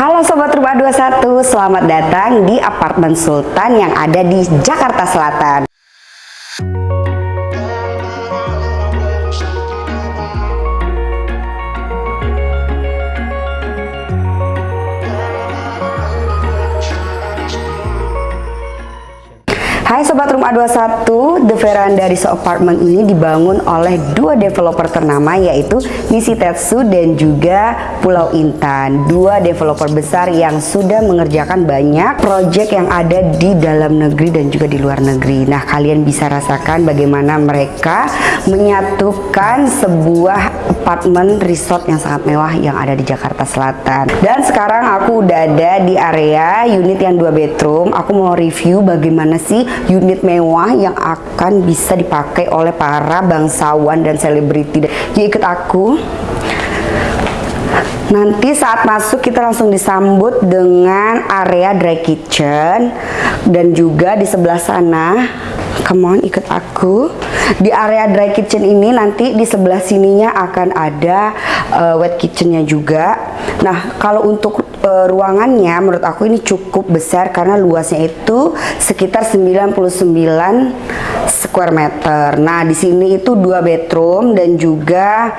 Halo Sobat Rumah 21, selamat datang di apartemen Sultan yang ada di Jakarta Selatan. Hai Sobat Rumah 21, The Veranda Resort Apartment ini dibangun oleh dua developer ternama yaitu Nisitetsu dan juga Pulau Intan. Dua developer besar yang sudah mengerjakan banyak proyek yang ada di dalam negeri dan juga di luar negeri. Nah kalian bisa rasakan bagaimana mereka menyatukan sebuah apartemen resort yang sangat mewah yang ada di Jakarta Selatan. Dan sekarang aku udah ada di area unit yang dua bedroom. Aku mau review bagaimana sih unit mewah yang akan bisa dipakai oleh para bangsawan dan selebriti. Yuk ikut aku. Nanti saat masuk kita langsung disambut dengan area dry kitchen dan juga di sebelah sana come on ikut aku di area dry kitchen ini nanti di sebelah sininya akan ada uh, wet kitchennya juga nah kalau untuk uh, ruangannya menurut aku ini cukup besar karena luasnya itu sekitar 99 square meter. Nah di sini itu dua bedroom dan juga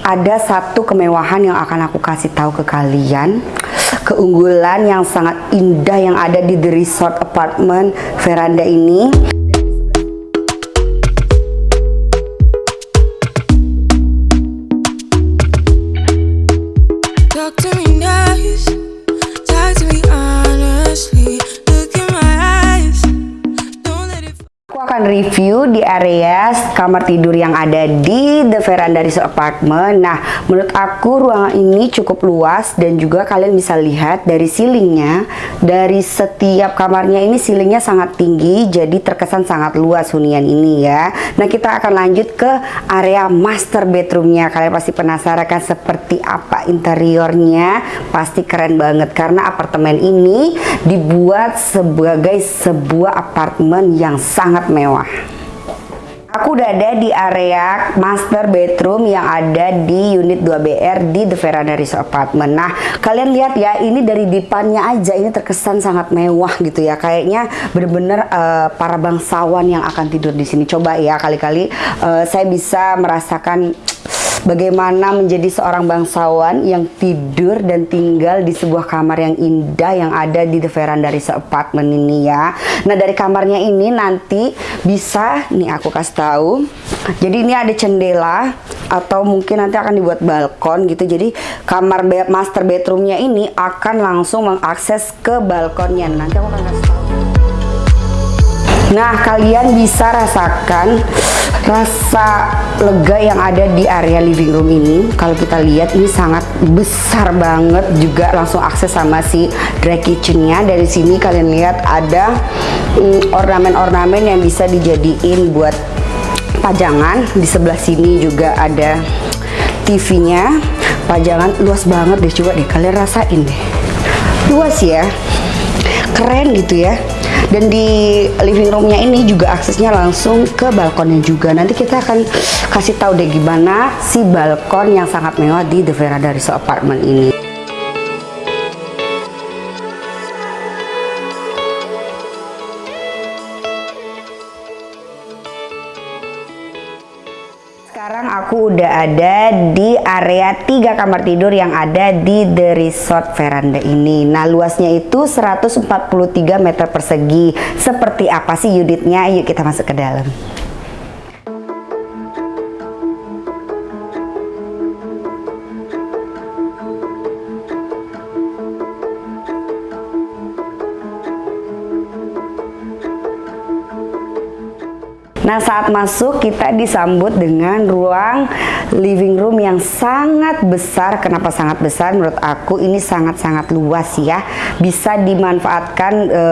ada satu kemewahan yang akan aku kasih tahu ke kalian. Keunggulan yang sangat indah yang ada di The Resort Apartment veranda ini area kamar tidur yang ada di The Veranda Resort Apartment. Nah, menurut aku ruangan ini cukup luas dan juga kalian bisa lihat dari ceilingnya, dari setiap kamarnya ini ceilingnya sangat tinggi, jadi terkesan sangat luas hunian ini ya. Nah, kita akan lanjut ke area master bedroomnya. Kalian pasti penasaran kan seperti apa interiornya? Pasti keren banget karena apartemen ini dibuat sebagai sebuah apartemen yang sangat mewah. Aku udah ada di area master bedroom yang ada di unit 2BR di The Veranda Resort Apartment. Nah, kalian lihat ya, ini dari depannya aja ini terkesan sangat mewah gitu ya. Kayaknya bener-bener uh, para bangsawan yang akan tidur di sini. Coba ya, kali-kali uh, saya bisa merasakan bagaimana menjadi seorang bangsawan yang tidur dan tinggal di sebuah kamar yang indah yang ada di The Veranda Resort Apartment ini ya. Nah dari kamarnya ini nanti bisa, nih aku kasih tahu. Jadi ini ada jendela atau mungkin nanti akan dibuat balkon gitu. Jadi kamar master bedroomnya ini akan langsung mengakses ke balkonnya. Nanti aku akan kasih tahu. Nah kalian bisa rasakan rasa lega yang ada di area living room ini kalau kita lihat ini sangat besar banget juga langsung akses sama si dry kitchennya. Dari sini kalian lihat ada mm, ornamen-ornamen mm, yang bisa dijadiin buat pajangan. Di sebelah sini juga ada TV-nya pajangan luas banget deh coba deh kalian rasain deh. Luas ya. Keren gitu ya dan di living roomnya ini juga aksesnya langsung ke balkonnya juga. Nanti kita akan kasih tahu deh gimana si balkon yang sangat mewah di The Veranda Resort Apartment ini udah ada di area tiga kamar tidur yang ada di The Resort Veranda ini. Nah, luasnya itu 143 meter persegi. Seperti apa sih unitnya? Yuk kita masuk ke dalam. Nah saat masuk kita disambut dengan ruang living room yang sangat besar. Kenapa sangat besar? Menurut aku ini sangat-sangat luas ya. Bisa dimanfaatkan e,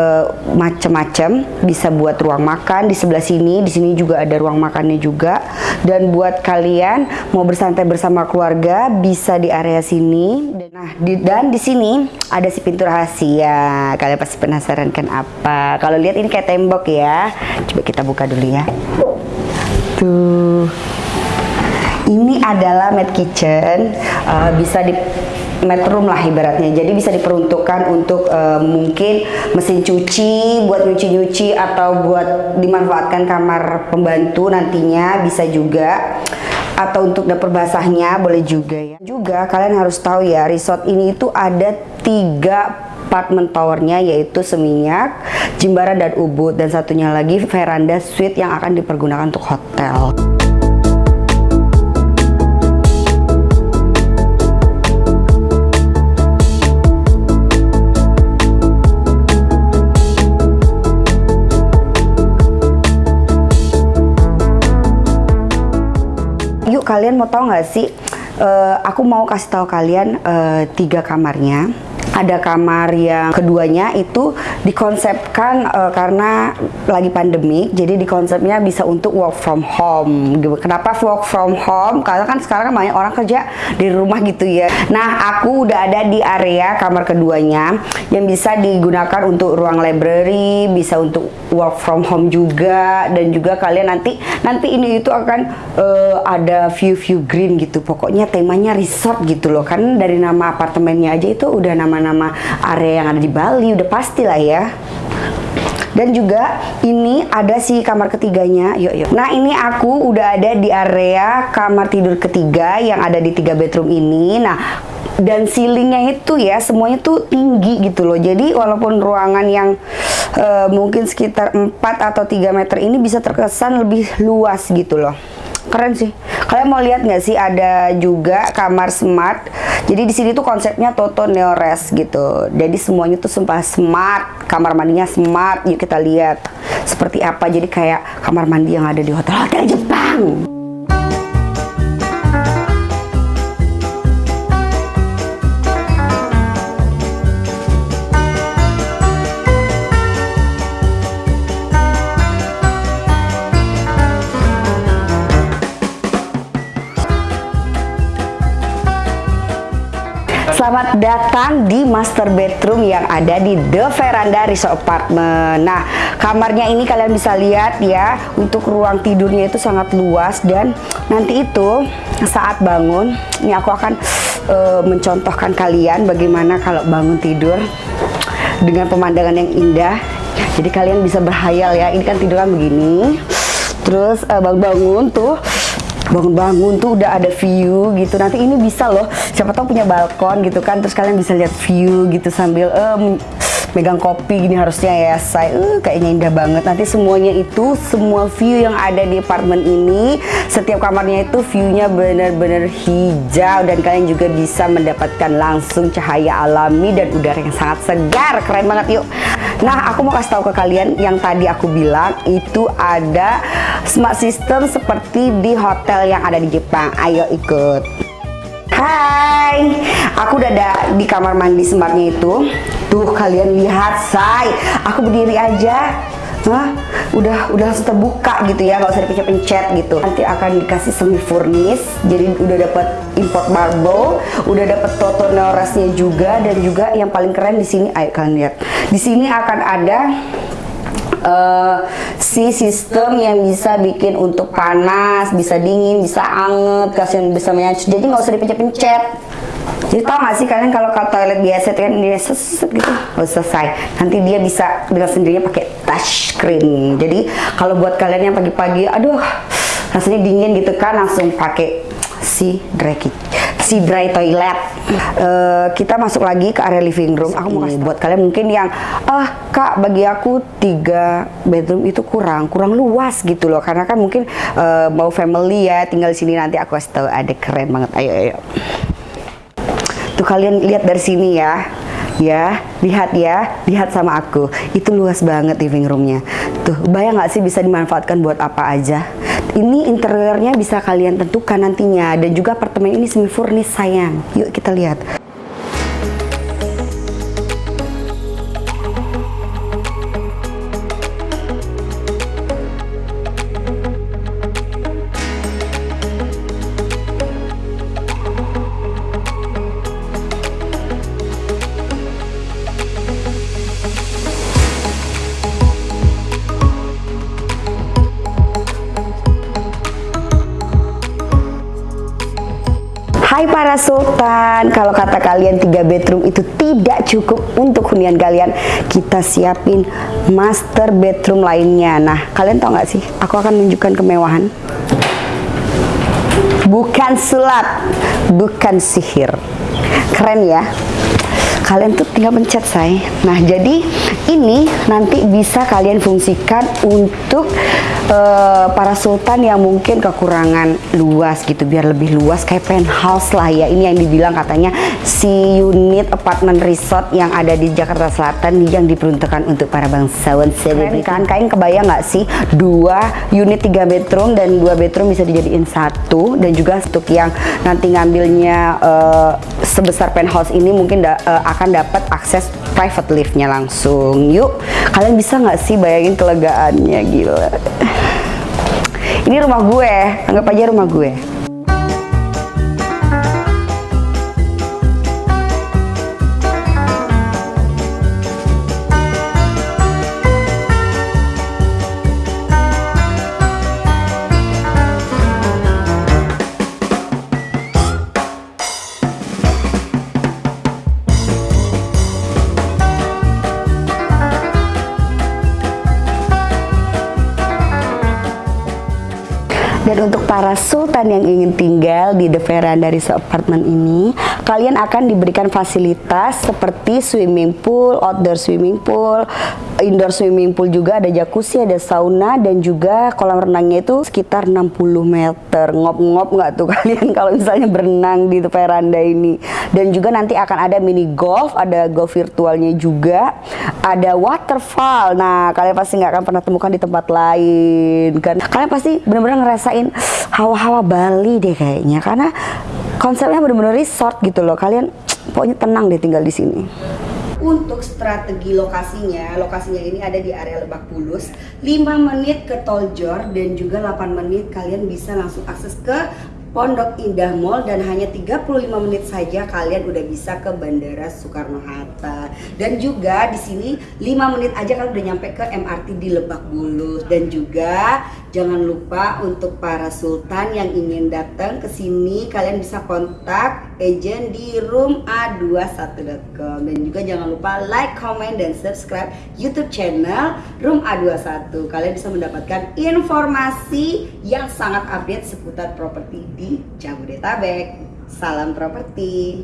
macam-macam. Bisa buat ruang makan di sebelah sini. Di sini juga ada ruang makannya juga. Dan buat kalian mau bersantai bersama keluarga bisa di area sini. Nah di, dan di sini ada si pintu rahasia. Kalian pasti penasaran kan apa? Kalau lihat ini kayak tembok ya. Coba kita buka dulu ya. Tuh. Ini adalah mad kitchen. Uh, bisa di bedroom lah ibaratnya. Jadi bisa diperuntukkan untuk uh, mungkin mesin cuci, buat nyuci-nyuci atau buat dimanfaatkan kamar pembantu nantinya bisa juga atau untuk dapur basahnya boleh juga ya. Juga kalian harus tahu ya, resort ini itu ada tiga apartemen towernya yaitu Seminyak, Jimbaran dan Ubud dan satunya lagi veranda suite yang akan dipergunakan untuk hotel. Kalian mau tahu nggak sih? Uh, aku mau kasih tahu kalian uh, tiga kamarnya ada kamar yang keduanya itu dikonsepkan uh, karena lagi pandemi jadi dikonsepnya bisa untuk work from home. Kenapa work from home? Karena kan sekarang banyak orang kerja di rumah gitu ya. Nah aku udah ada di area kamar keduanya yang bisa digunakan untuk ruang library bisa untuk work from home juga dan juga kalian nanti nanti ini itu akan uh, ada view-view green gitu. Pokoknya temanya resort gitu loh. Kan dari nama apartemennya aja itu udah nama nama area yang ada di Bali udah pasti lah ya. Dan juga ini ada si kamar ketiganya. Yuk yuk. Nah ini aku udah ada di area kamar tidur ketiga yang ada di tiga bedroom ini. Nah dan ceilingnya itu ya semuanya tuh tinggi gitu loh. Jadi walaupun ruangan yang uh, mungkin sekitar 4 atau 3 meter ini bisa terkesan lebih luas gitu loh keren sih. Kalian mau lihat nggak sih ada juga kamar smart? Jadi di sini tuh konsepnya Toto Neores gitu. Jadi semuanya tuh sumpah smart. Kamar mandinya smart. Yuk kita lihat seperti apa. Jadi kayak kamar mandi yang ada di hotel-hotel Jepang datang di master bedroom yang ada di The Veranda Resort Apartment. Nah, kamarnya ini kalian bisa lihat ya, untuk ruang tidurnya itu sangat luas dan nanti itu saat bangun, ini aku akan uh, mencontohkan kalian bagaimana kalau bangun tidur dengan pemandangan yang indah. Jadi kalian bisa berhayal ya, ini kan tiduran begini. Terus uh, bangun-bangun tuh bangun-bangun tuh udah ada view gitu. Nanti ini bisa loh siapa tahu punya balkon gitu kan terus kalian bisa lihat view gitu sambil um, megang kopi gini harusnya ya saya uh, kayaknya indah banget. Nanti semuanya itu semua view yang ada di apartemen ini setiap kamarnya itu viewnya benar-benar hijau. Dan kalian juga bisa mendapatkan langsung cahaya alami dan udara yang sangat segar. Keren banget yuk. Nah aku mau kasih tahu ke kalian yang tadi aku bilang itu ada smart system seperti di hotel yang ada di Jepang. Ayo ikut Hai, aku udah ada di kamar mandi smartnya itu. Tuh kalian lihat, say, aku berdiri aja. Hah? udah udah langsung terbuka gitu ya, nggak usah dipencet-pencet gitu. Nanti akan dikasih semi furnish, jadi udah dapat import marble, udah dapat toto neorasnya juga dan juga yang paling keren di sini, ayo kalian lihat. Di sini akan ada uh, si sistem yang bisa bikin untuk panas, bisa dingin, bisa anget, kasih bisa menyatu. Jadi nggak usah dipencet-pencet. Jadi tau gak sih kalian kalau ke toilet biasa kan dia seset gitu, oh, selesai. Nanti dia bisa dengan sendirinya pakai touch screen. Jadi kalau buat kalian yang pagi-pagi, aduh rasanya dingin gitu kan, langsung pakai si dry si dry toilet. Uh, kita masuk lagi ke area living room. Aku mau kasih buat kalian mungkin yang ah kak bagi aku tiga bedroom itu kurang kurang luas gitu loh karena kan mungkin uh, mau family ya tinggal di sini nanti aku kasih tahu ada keren banget. Ayo ayo. Tuh kalian lihat dari sini ya ya lihat ya lihat sama aku itu luas banget living roomnya tuh bayang nggak sih bisa dimanfaatkan buat apa aja ini interiornya bisa kalian tentukan nantinya. Dan juga apartemen ini semi furnish sayang. Yuk kita lihat Hai para sultan, kalau kata kalian tiga bedroom itu tidak cukup untuk hunian kalian, kita siapin master bedroom lainnya. Nah, kalian tau gak sih? Aku akan menunjukkan kemewahan. Bukan sulap, bukan sihir. Keren ya? Kalian tuh tinggal pencet say. Nah jadi ini nanti bisa kalian fungsikan untuk uh, para sultan yang mungkin kekurangan luas gitu biar lebih luas kayak penthouse lah ya. Ini yang dibilang katanya si unit apartemen resort yang ada di Jakarta Selatan yang diperuntukkan untuk para bangsawan. Selebriti kan? kalian kebayang nggak sih? Dua unit tiga bedroom dan dua bedroom bisa dijadiin satu. Dan juga untuk yang nanti ngambilnya uh, sebesar penthouse ini mungkin da, uh, akan dapat akses private liftnya langsung. Yuk, kalian bisa nggak sih bayangin kelegaannya gila. Ini rumah gue, anggap aja rumah gue. Dan untuk para sultan yang ingin tinggal di The Veranda Resort Apartment ini, kalian akan diberikan fasilitas seperti swimming pool, outdoor swimming pool, indoor swimming pool juga ada jacuzzi, ada sauna dan juga kolam renangnya itu sekitar 60 meter. Ngop-ngop nggak tuh kalian kalau misalnya berenang di The Veranda ini. Dan juga nanti akan ada mini golf, ada golf virtualnya juga, ada waterfall. Nah, kalian pasti nggak akan pernah temukan di tempat lain kan. Kalian pasti benar-benar ngerasain hawa-hawa Bali deh kayaknya karena konsepnya bener-bener resort gitu loh kalian pokoknya tenang deh tinggal di sini untuk strategi lokasinya, lokasinya ini ada di area Lebak Bulus 5 menit ke Tol Jor dan juga 8 menit kalian bisa langsung akses ke Pondok Indah Mall dan hanya 35 menit saja kalian udah bisa ke Bandara Soekarno Hatta. Dan juga di sini 5 menit aja kalian udah nyampe ke MRT di Lebak Bulus dan juga jangan lupa untuk para sultan yang ingin datang ke sini kalian bisa kontak agent di rooma21.com dan juga jangan lupa like, comment dan subscribe YouTube channel Room A21. Kalian bisa mendapatkan informasi yang sangat update seputar properti di Jabodetabek. Salam properti.